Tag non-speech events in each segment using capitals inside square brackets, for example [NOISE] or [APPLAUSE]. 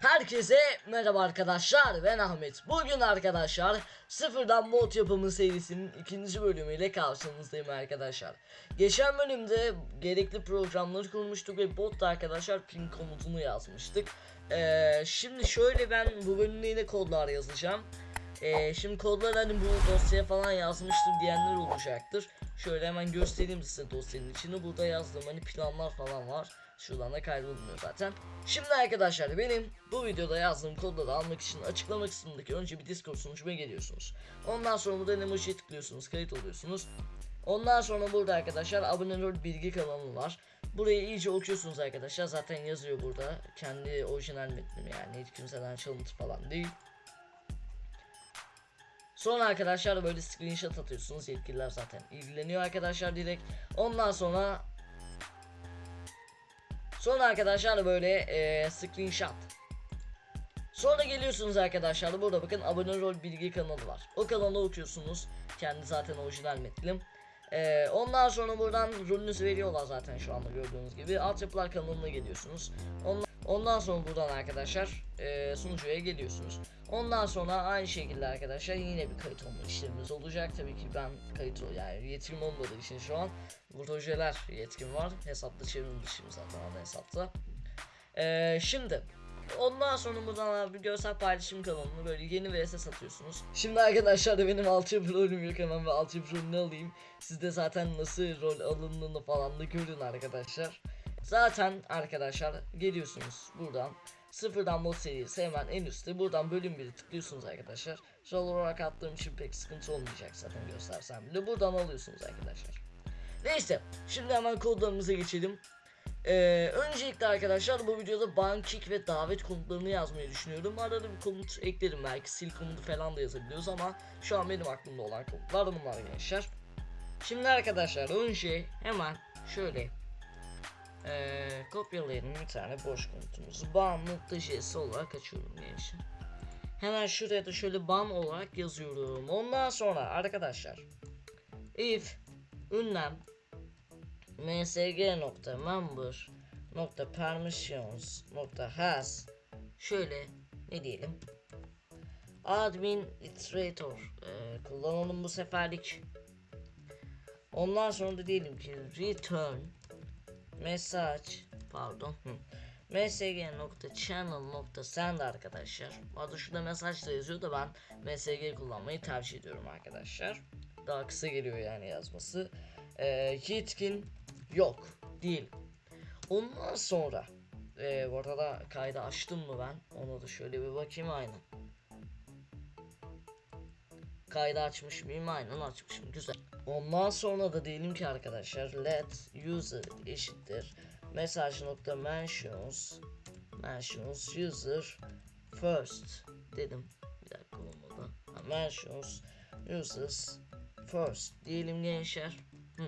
Herkese merhaba arkadaşlar ben Ahmet. Bugün arkadaşlar sıfırdan mod yapımı serisinin ikinci bölümüyle karşınızdayım arkadaşlar. Geçen bölümde gerekli programları kurmuştuk ve botta arkadaşlar ping komutunu yazmıştık. Ee, şimdi şöyle ben bu bölümde yine kodlar yazacağım. Ee, şimdi kodlar hani bu dosyaya falan yazmıştım diyenler olacaktır. Şöyle hemen göstereyim size dosyanın içini. Burada yazdığım hani planlar falan var. Şuradan da kaydolmuyor zaten. Şimdi arkadaşlar benim bu videoda yazdığım kodları almak için açıklama kısmındaki önce bir Discord sunucuma geliyorsunuz. Ondan sonra burada emojiye tıklıyorsunuz, kayıt oluyorsunuz. Ondan sonra burada arkadaşlar abone ol bilgi kanalı var. Burayı iyice okuyorsunuz arkadaşlar. Zaten yazıyor burada. Kendi orijinal metnim yani. Hiç kimseden çalıntı falan değil. Sonra arkadaşlar böyle screenshot atıyorsunuz. Yetkililer zaten ilgileniyor arkadaşlar direkt. Ondan sonra Sonra arkadaşlar böyle eee screenshot. Sonra geliyorsunuz arkadaşlar burada bakın abone rol bilgi kanalı var. O kanalı okuyorsunuz. Kendi zaten orijinal metnim. Eee, ondan sonra buradan rolünüzü veriyorlar zaten şu anda gördüğünüz gibi. Altyapılar kanalına geliyorsunuz. Ondan, ondan sonra buradan arkadaşlar eee sunucuya geliyorsunuz. Ondan sonra aynı şekilde arkadaşlar yine bir kayıt olma işlemimiz olacak. Tabii ki ben kayıt yani yetkim olmadığı için şu an projeler yetkim var. Hesapta çevrilmişim zaten ana hesapta. Eee şimdi Ondan sonra buradan abi görsel paylaşım kanalını böyle yeni vs satıyorsunuz. Şimdi arkadaşlar da benim altyapı rolüm yok hemen ve altyapı rolünü alayım. Siz de zaten nasıl rol alındığını falan da görün arkadaşlar. Zaten arkadaşlar geliyorsunuz buradan. Sıfırdan mod serisi hemen en üstte buradan bölüm 1'i tıklıyorsunuz arkadaşlar. Rol olarak attığım için pek sıkıntı olmayacak zaten göstersem bile. Buradan alıyorsunuz arkadaşlar. Neyse şimdi hemen kodlarımıza geçelim. Ee, öncelikle arkadaşlar bu videoda ban kick ve davet komutlarını yazmayı düşünüyorum. Arada bir komut eklerim belki sil komutu falan da yazabiliyoruz ama şu an benim aklımda olan komutlar bunlar gençler. Şimdi arkadaşlar önce hemen şöyle ee, kopyalayalım bir tane boş komutumuzu. Ban.js olarak açıyorum gençler. Hemen şuraya da şöyle ban olarak yazıyorum. Ondan sonra arkadaşlar if ünlem msg.member.permissions.has şöyle ne diyelim administrator e, kullanalım bu seferlik ondan sonra da diyelim ki return message pardon. Msg.channel.send arkadaşlar. Adı şurada mesaj da yazıyor da ben msg kullanmayı tercih ediyorum arkadaşlar. Daha kısa geliyor yani yazması. E, yetkin yok. Değil. Ondan sonra e, bu arada kaydı açtım mı ben? Ona da şöyle bir bakayım aynen. Kaydı açmış mıyım? Aynen açmışım. Güzel. Ondan sonra da diyelim ki arkadaşlar let user eşittir message.mentions mentions user first dedim. Bir dakika olmadı. Ha, mentions users first diyelim gençler. Hı.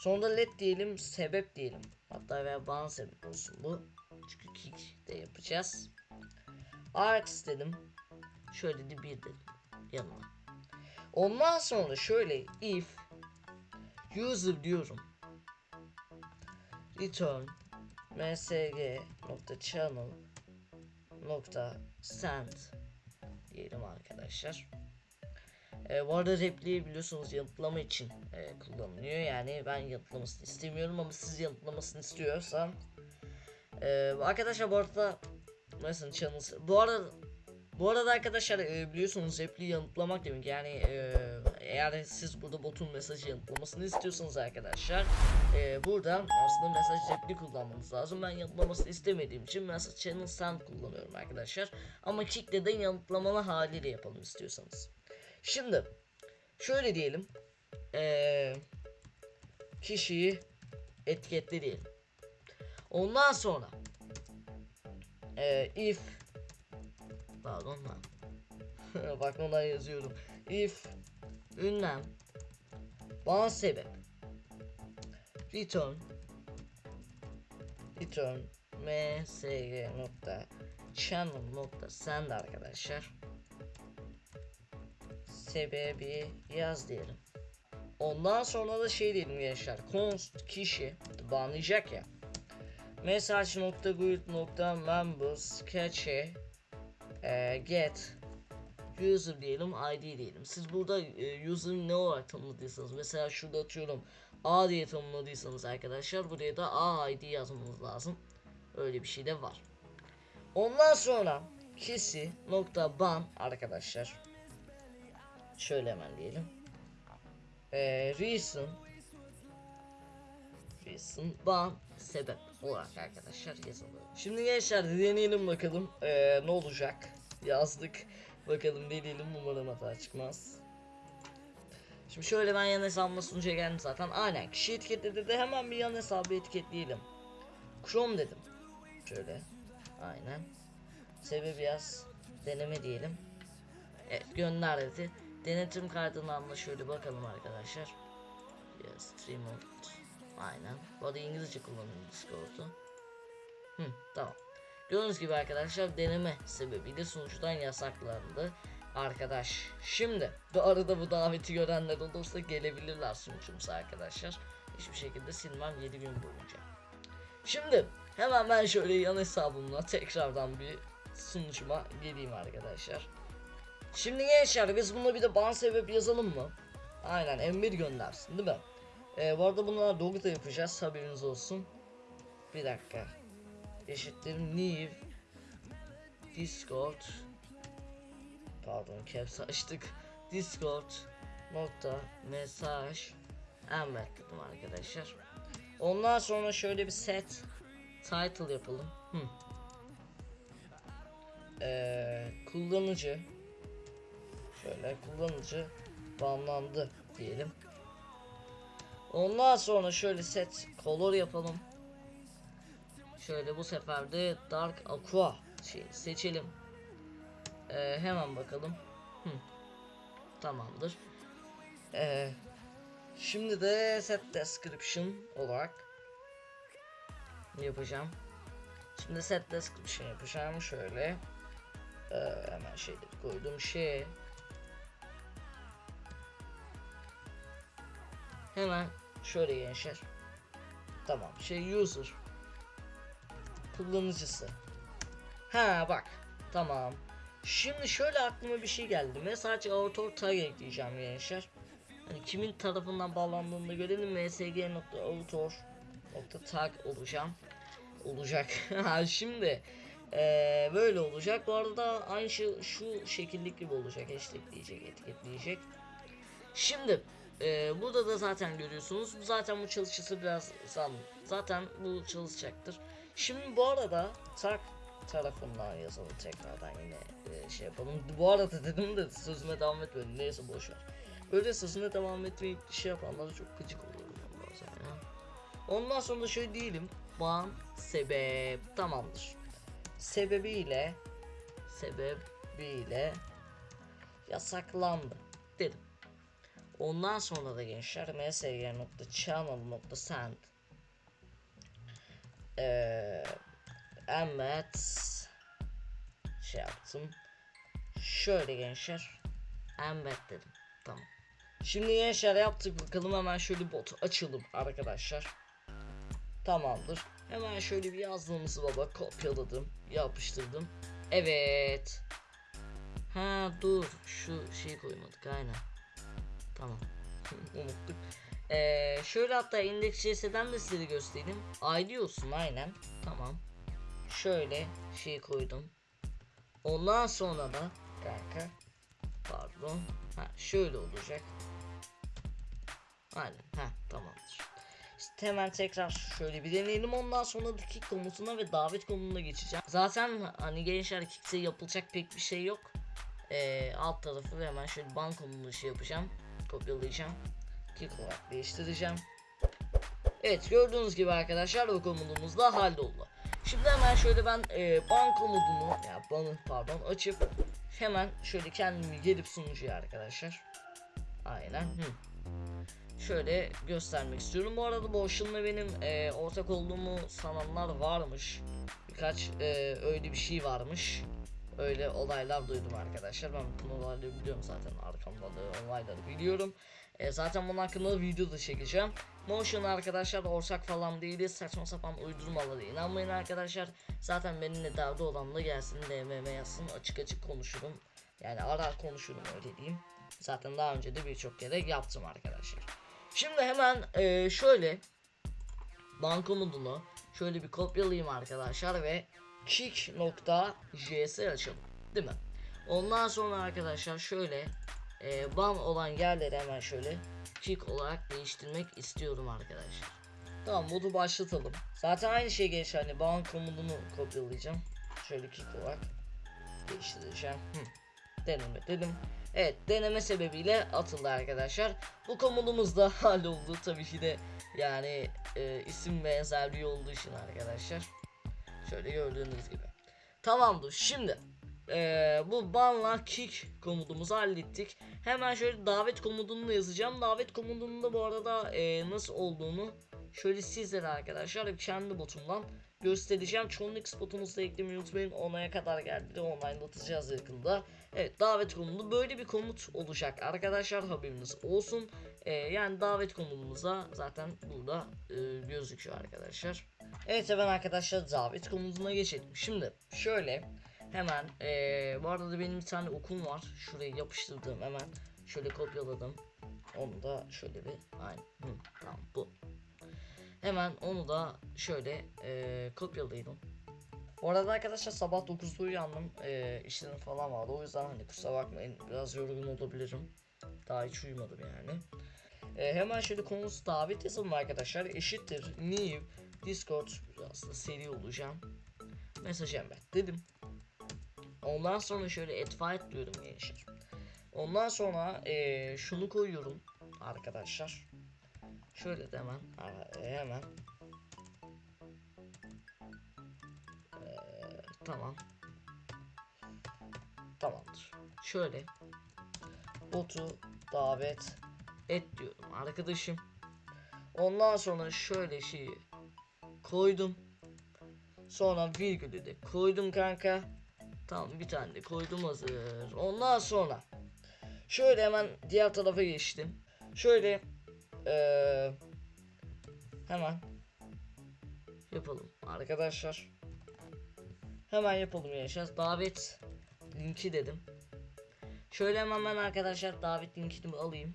Sonra da let diyelim sebep diyelim. Hatta veya bana sebep olsun bu. Çünkü kick de yapacağız. Arts dedim. Şöyle de bir dedim yanına. Ondan sonra şöyle if user diyorum. Return msg.channel nokta send diyelim arkadaşlar. E, bu arada repliği biliyorsunuz yanıtlama için e, kullanılıyor. Yani ben yanıtlamasını istemiyorum ama siz yanıtlamasını istiyorsan. E, arkadaşlar bu arada mesela channel bu arada bu arada arkadaşlar e, biliyorsunuz repliği yanıtlamak demek yani e, eğer siz burada botun mesajı yanıtlamasını istiyorsanız arkadaşlar e, burada aslında mesaj repli kullanmanız lazım. Ben yanıtlamasını istemediğim için mesela channel send kullanıyorum arkadaşlar. Ama kick'le de yanıtlamalı haliyle yapalım istiyorsanız. Şimdi şöyle diyelim. Ee, kişiyi etiketle diyelim. Ondan sonra ee, if pardon lan. [LAUGHS] Bak ondan yazıyorum. If ünlem ban sebep return return msg nokta channel nokta send arkadaşlar sebebi yaz diyelim. Ondan sonra da şey diyelim gençler. Const kişi banlayacak ya. message.group.members cache e, get user diyelim id diyelim. Siz burada e, user'ı ne olarak tanımladıysanız mesela şurada atıyorum a diye tanımladıysanız arkadaşlar buraya da a id yazmanız lazım. Öyle bir şey de var. Ondan sonra kişi nokta ban arkadaşlar. Şöyle hemen diyelim. E, reason reason ban sebep olarak arkadaşlar yazılıyor. Şimdi gençler deneyelim bakalım eee, ne olacak. Yazdık. Bakalım deneyelim umarım hata çıkmaz. Şimdi şöyle ben yan hesabıma sunucuya geldim zaten. Aynen kişi etiketledi de hemen bir yan hesabı etiketleyelim. Chrome dedim. Şöyle. Aynen. Sebebi yaz. Deneme diyelim. Evet gönder dedi. Denetim kaydından da şöyle bakalım arkadaşlar. Yes, stream. Aynen. Bu arada İngilizce kullanıyorum Discord'u. Hı, tamam. Gördüğünüz gibi arkadaşlar deneme sebebiyle sunucudan yasaklandı. Arkadaş. Şimdi bu arada bu daveti görenler olursa gelebilirler sunucumuza arkadaşlar. Hiçbir şekilde silmem 7 gün boyunca. Şimdi hemen ben şöyle yan hesabımla tekrardan bir sunucuma geleyim arkadaşlar. Şimdi gençler biz buna bir de ban sebep yazalım mı? Aynen M1 göndersin değil mi? Ee, bu arada bunlara logo da yapacağız haberiniz olsun. Bir dakika. Eşittir new discord pardon caps açtık discord nokta mesaj embed dedim arkadaşlar. Ondan sonra şöyle bir set title yapalım. Hı. Ee, kullanıcı şöyle kullanıcı banlandı diyelim. Ondan sonra şöyle set color yapalım. Şöyle bu sefer de dark aqua şey seçelim. Ee, hemen bakalım. Hı. Tamamdır. Ee, şimdi de set description olarak yapacağım. Şimdi set description yapacağım şöyle. Ee, hemen şeyleri koydum şey. Hemen şöyle gençler. Tamam şey user kullanıcısı. Ha bak tamam. Şimdi şöyle aklıma bir şey geldi. Sadece author tag ekleyeceğim gençler. Hani kimin tarafından bağlandığını görelim. msg.author.tag olacağım. Olacak. [LAUGHS] Şimdi eee, böyle olacak. Bu arada aynı şey şu şekillik gibi olacak. Hashtagleyecek, etiketleyecek. Şimdi ee, burada da zaten görüyorsunuz. Zaten bu çalışısı biraz. Zaten bu çalışacaktır. Şimdi bu arada tak tarafından yazalım tekrardan yine e, şey yapalım. Bu arada dedim de sözüme devam etmedim. Neyse boş ver. Böyle sözüme devam etmeyip şey yapanlara çok gıcık oluyorum bazen ya. Ondan sonra şöyle diyelim. Ban sebep tamamdır. Sebebiyle sebebiyle yasaklandı dedim. Ondan sonra da gençler msg.channel.send eee embed şey yaptım. Şöyle gençler embed dedim. Tamam. Şimdi gençler yaptık bakalım hemen şöyle bot açalım arkadaşlar. Tamamdır. Hemen şöyle bir yazdığımızı baba kopyaladım, yapıştırdım. Evet. Ha dur şu şeyi koymadık aynen. Tamam. [LAUGHS] Unuttuk. Ee, şöyle hatta index.js'den de size göstereyim. ID olsun aynen. Tamam. Şöyle şey koydum. Ondan sonra da kanka pardon. Ha şöyle olacak. Aynen. Ha tamamdır. İşte hemen tekrar şöyle bir deneyelim. Ondan sonra da kick komutuna ve davet komutuna geçeceğim. Zaten hani gençler kick'te yapılacak pek bir şey yok. Ee, alt tarafı hemen şöyle ban komutunu şey yapacağım kopyalayacağım. Kick olarak değiştireceğim. Evet gördüğünüz gibi arkadaşlar o komutumuz da halloldu. Şimdi hemen şöyle ben e, ban komutunu ya banı pardon açıp hemen şöyle kendimi gelip sunucuya arkadaşlar. Aynen. Hı. Şöyle göstermek istiyorum. Bu arada Boşun'la benim e, ortak olduğumu sananlar varmış. Birkaç e, öyle bir şey varmış. Öyle olaylar duydum arkadaşlar. Ben bu olayları biliyorum zaten arkamda da olayları biliyorum. E, zaten bunun hakkında da video da çekeceğim. Notion arkadaşlar ortak falan değiliz. Saçma sapan uydurmalara inanmayın arkadaşlar. Zaten benimle derdi olan da gelsin DMM yazsın. Açık açık konuşurum. Yani arar konuşurum öyle diyeyim. Zaten daha önce de birçok kere yaptım arkadaşlar. Şimdi hemen e, şöyle ban komutunu şöyle bir kopyalayayım arkadaşlar ve kick.js açalım. Değil mi? Ondan sonra arkadaşlar şöyle e, ban olan yerleri hemen şöyle kick olarak değiştirmek istiyorum arkadaşlar. Tamam modu başlatalım. Zaten aynı şey geçer hani ban komutunu kopyalayacağım. Şöyle kick olarak değiştireceğim. Hı. Deneme dedim. Evet deneme sebebiyle atıldı arkadaşlar. Bu komutumuz da [LAUGHS] halloldu tabii ki de yani e, isim benzerliği olduğu için arkadaşlar. Şöyle gördüğünüz gibi. Tamamdır şimdi e, bu banla kick komutumuzu hallettik. Hemen şöyle davet komutunu yazacağım. Davet komutunun bu arada e, nasıl olduğunu şöyle sizlere arkadaşlar kendi botumdan göstereceğim. Chronix botumuzu da eklemeyi unutmayın. Onaya kadar geldi de online'latacağız yakında. Evet davet komutu böyle bir komut olacak arkadaşlar haberiniz olsun. Ee, yani davet komutumuza zaten burada e, gözüküyor arkadaşlar. Evet hemen arkadaşlar davet komutuna geçelim. Şimdi şöyle hemen e, bu arada da benim bir tane okum var. Şuraya yapıştırdım hemen. Şöyle kopyaladım. Onu da şöyle bir aynı. Hı, tamam bu. Hemen onu da şöyle e, kopyalayalım. Bu arada arkadaşlar sabah 9'da uyandım. E, işlerim falan vardı. O yüzden hani kusura bakmayın biraz yorgun olabilirim. Daha hiç uyumadım yani. E, hemen şöyle konusu davet yazalım arkadaşlar. Eşittir new discord aslında seri olacağım. Mesaj embed dedim. Ondan sonra şöyle advite diyorum gençler. Ondan sonra e, şunu koyuyorum arkadaşlar. Şöyle de hemen e, hemen. Ee, tamam. Tamamdır. Şöyle botu davet et diyorum arkadaşım. Ondan sonra şöyle şeyi koydum. Sonra virgülü de koydum kanka tamam bir tane de koydum hazır ondan sonra şöyle hemen diğer tarafa geçtim şöyle ee, hemen yapalım arkadaşlar. Hemen yapalım yaşar. Davet linki dedim. Şöyle hemen ben arkadaşlar davet linkini alayım.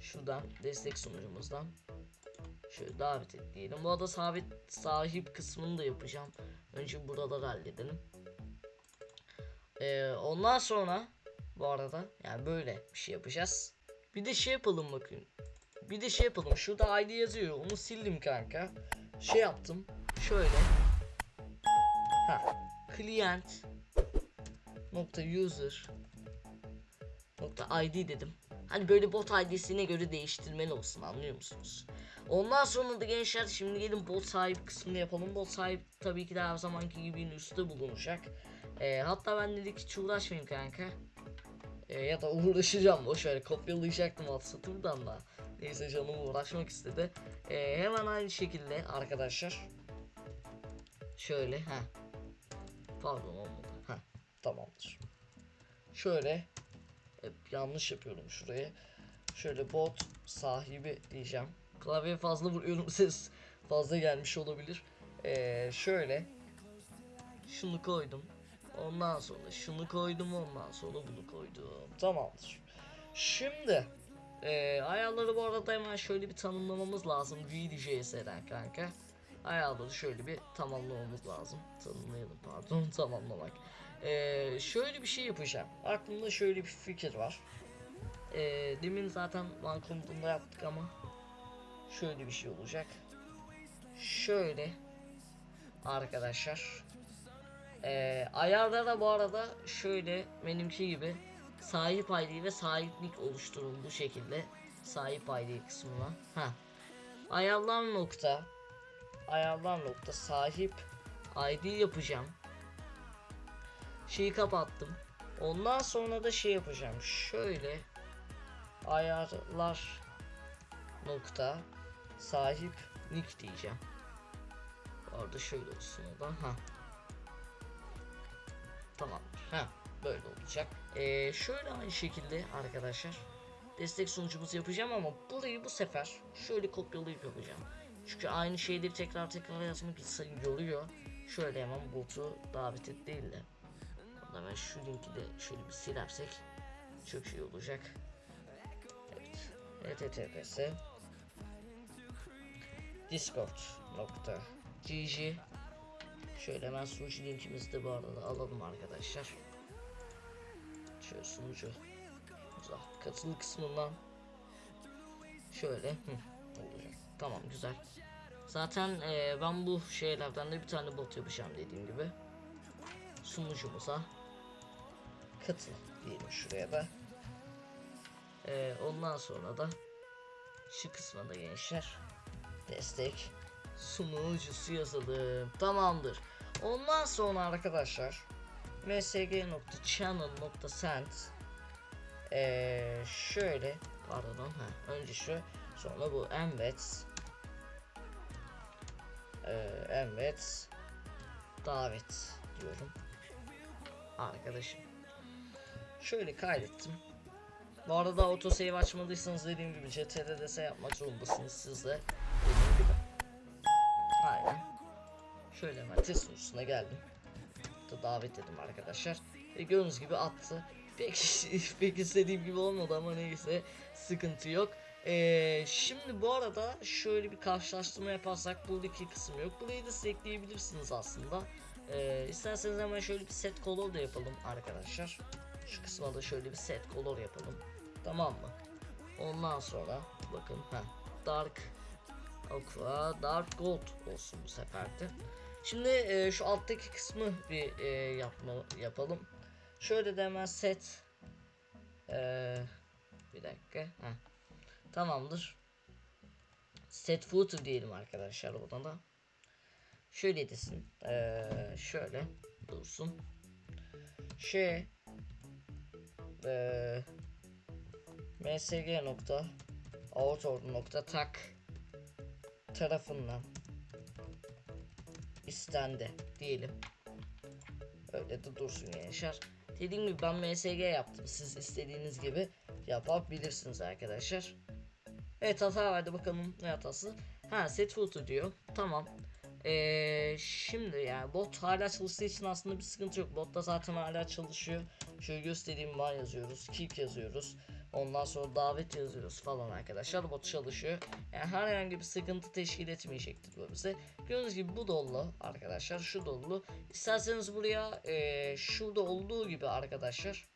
Şuradan destek sunucumuzdan. Şöyle davet et diyelim. Bu arada sabit sahip kısmını da yapacağım. Önce burada halledelim. Ee, ondan sonra bu arada yani böyle bir şey yapacağız. Bir de şey yapalım bakın. Bir de şey yapalım. Şurada ID yazıyor. Onu sildim kanka. Şey yaptım. Şöyle. Ha. Client nokta user nokta ID dedim. Hani böyle bot ID'sine göre değiştirmeli olsun anlıyor musunuz? Ondan sonra da gençler şimdi gelin bot sahip kısmını yapalım. Bot sahip tabii ki de her zamanki gibi üstte bulunacak. Ee, hatta ben dedik hiç uğraşmayayım kanka. Ee, ya da uğraşacağım boş ver kopyalayacaktım WhatsApp'ımdan da. Neyse canım uğraşmak istedi. Ee, hemen aynı şekilde arkadaşlar. Şöyle ha. Pardon olmadı. Ha tamamdır. Şöyle hep yanlış yapıyorum şuraya. Şöyle bot sahibi diyeceğim. Klavyeye fazla vuruyorum [LAUGHS] ses fazla gelmiş olabilir. Ee, şöyle şunu koydum. Ondan sonra şunu koydum ondan sonra bunu koydum. Tamamdır. Şimdi e, ayarları bu arada hemen şöyle bir tanımlamamız lazım. VDJS'den kanka. Ayarları şöyle bir tamamlamamız lazım. Tanımlayalım pardon [LAUGHS] tamamlamak. E, şöyle bir şey yapacağım. Aklımda şöyle bir fikir var. E, demin zaten one komutunda yaptık ama şöyle bir şey olacak. Şöyle arkadaşlar ee, ayarlara bu arada şöyle benimki gibi sahip ID ve sahiplik oluşturun bu şekilde sahip ID kısmına. Ha. Ayarlar nokta ayarlar nokta sahip ID yapacağım. Şeyi kapattım. Ondan sonra da şey yapacağım. Şöyle ayarlar nokta sahip nick diyeceğim. Orada şöyle olsun o da. Ha. Tamamdır. Ha böyle olacak. Ee, şöyle aynı şekilde arkadaşlar destek sunucumuzu yapacağım ama burayı bu sefer şöyle kopyalayıp yapacağım. Çünkü aynı şeyleri tekrar tekrar yazmak insanı yoruyor. Şöyle hemen botu davet et değil de. Ben şu linki de şöyle bir silersek çok iyi olacak. Evet. https discord.gg Şöyle hemen sunucu linkimizi de bu arada alalım arkadaşlar. Şöyle sunucu güzel. Kısmından şöyle. Tamam güzel. Zaten eee, ben bu şeylerden de bir tane bot yapacağım dediğim gibi. Sunucumuza katıl diyelim şuraya da. Eee, ondan sonra da şu kısma da gençler destek sunucusu yazalım. Tamamdır. Ondan sonra arkadaşlar msg.channel.send ee, şöyle pardon ha, önce şu sonra bu embed ee, embed davet diyorum arkadaşım şöyle kaydettim bu arada autosave açmadıysanız dediğim gibi CTRL-DS yapmak zorundasınız siz de dediğim gibi aynen. Şöyle hemen test sunucusuna geldim. Da davet dedim arkadaşlar. Ve gördüğünüz gibi attı. Pek [LAUGHS] pek istediğim gibi olmadı ama neyse sıkıntı yok. Ee, şimdi bu arada şöyle bir karşılaştırma yaparsak buradaki kısım yok. Burayı da siz ekleyebilirsiniz aslında. Ee, isterseniz hemen şöyle bir set color da yapalım arkadaşlar. Şu kısma da şöyle bir set color yapalım. Tamam mı? Ondan sonra bakın ha dark aqua dark gold olsun bu seferde Şimdi e, şu alttaki kısmı bir e, yapma yapalım. Şöyle de hemen set e, bir dakika. Heh. Tamamdır. Set footer diyelim arkadaşlar oradan da. Şöyle desin. E, şöyle dursun. Şey e, msg nokta nokta tak tarafından istendi diyelim. Öyle de dursun gençler. Dediğim gibi ben MSG yaptım. Siz istediğiniz gibi yapabilirsiniz arkadaşlar. Evet hata verdi bakalım ne hatası. Ha set footer diyor. Tamam. Ee, şimdi yani bot hala çalıştığı için aslında bir sıkıntı yok. Bot da zaten hala çalışıyor. Şöyle göstereyim var yazıyoruz. Kick yazıyoruz. Ondan sonra davet yazıyoruz falan arkadaşlar. Bot çalışıyor. Yani herhangi bir sıkıntı teşkil etmeyecektir bu bize. Gördüğünüz gibi bu dolu arkadaşlar. Şu dolu. İsterseniz buraya e, şurada olduğu gibi arkadaşlar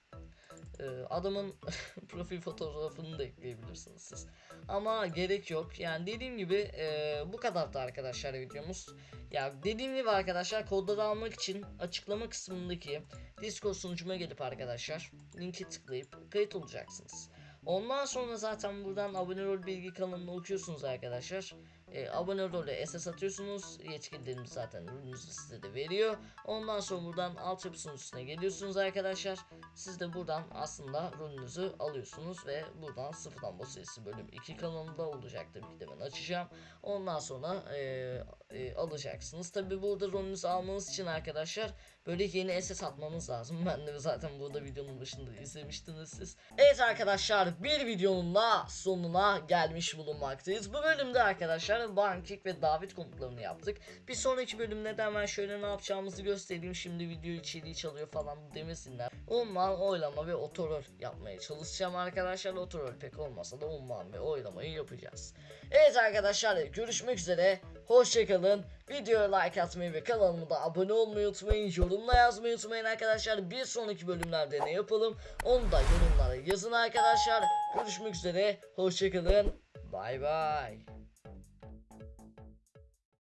adamın [LAUGHS] profil fotoğrafını da ekleyebilirsiniz siz. Ama gerek yok. Yani dediğim gibi e, bu kadar da arkadaşlar videomuz. Ya dediğim gibi arkadaşlar kodları almak için açıklama kısmındaki Discord sunucuma gelip arkadaşlar linki tıklayıp kayıt olacaksınız. Ondan sonra zaten buradan abone rol bilgi kanalını okuyorsunuz arkadaşlar. E, abone role SS atıyorsunuz. Yetkililerimiz zaten ürününüzü size de veriyor. Ondan sonra buradan altyapı sunucusuna geliyorsunuz arkadaşlar. Siz de buradan aslında rolünüzü alıyorsunuz ve buradan sıfırdan boss serisi bölüm 2 kanalında olacak tabii ki de ben açacağım. Ondan sonra e, e, alacaksınız. Tabi burada rolünüzü almanız için arkadaşlar böyle yeni SS atmanız lazım. [LAUGHS] Ben de zaten burada videonun başında izlemiştiniz siz. Evet arkadaşlar bir videonun da sonuna gelmiş bulunmaktayız. Bu bölümde arkadaşlar Bankik ve David komutlarını yaptık. Bir sonraki bölümde de hemen şöyle ne yapacağımızı göstereyim. Şimdi video içeriği çalıyor falan demesinler. Umman oylama ve otorol yapmaya çalışacağım arkadaşlar. Otorol pek olmasa da umman ve oylamayı yapacağız. Evet arkadaşlar görüşmek üzere. Hoşçakalın. Videoya like atmayı ve kanalıma da abone olmayı unutmayın. Yorumla yazmayı unutmayın arkadaşlar. Bir sonraki bölümlerde ne yapalım onu da yorumlara yazın arkadaşlar. Görüşmek üzere. Hoşçakalın. Bay bay.